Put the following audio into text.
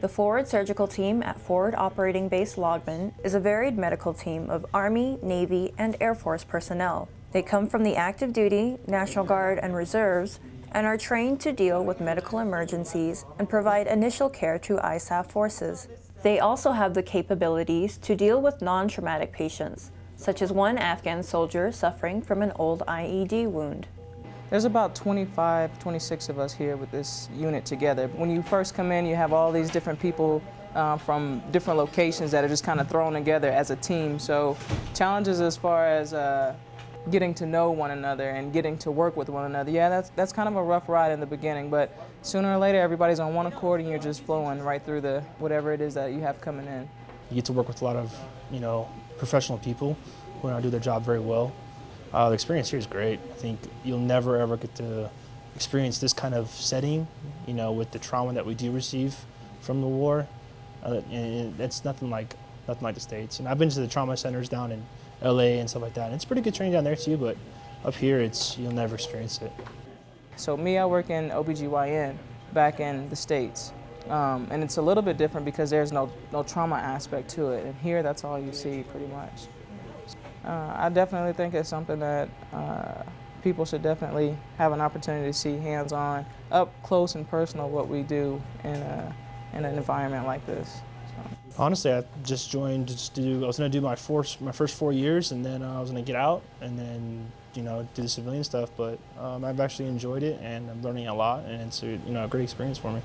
The Forward Surgical Team at Forward Operating Base Lagman is a varied medical team of Army, Navy, and Air Force personnel. They come from the active duty, National Guard, and reserves and are trained to deal with medical emergencies and provide initial care to ISAF forces. They also have the capabilities to deal with non-traumatic patients, such as one Afghan soldier suffering from an old IED wound. There's about 25, 26 of us here with this unit together. When you first come in, you have all these different people uh, from different locations that are just kind of thrown together as a team. So challenges as far as uh, getting to know one another and getting to work with one another. Yeah, that's, that's kind of a rough ride in the beginning, but sooner or later everybody's on one accord and you're just flowing right through the whatever it is that you have coming in. You get to work with a lot of, you know, professional people who do their job very well. Uh, the experience here is great. I think you'll never ever get to experience this kind of setting, you know, with the trauma that we do receive from the war. Uh, it's nothing like nothing like the States. And I've been to the trauma centers down in LA and stuff like that. And it's pretty good training down there too, but up here it's you'll never experience it. So me, I work in OBGYN back in the States. Um, and it's a little bit different because there's no, no trauma aspect to it. And here, that's all you see pretty much. Uh, I definitely think it's something that uh, people should definitely have an opportunity to see hands-on, up close and personal what we do in, a, in an environment like this. Honestly, I just joined just to do, I was going to do my, first my first four years and then uh, I was going to get out and then, you know, do the civilian stuff. But um, I've actually enjoyed it and I'm learning a lot and it's a, you know, a great experience for me.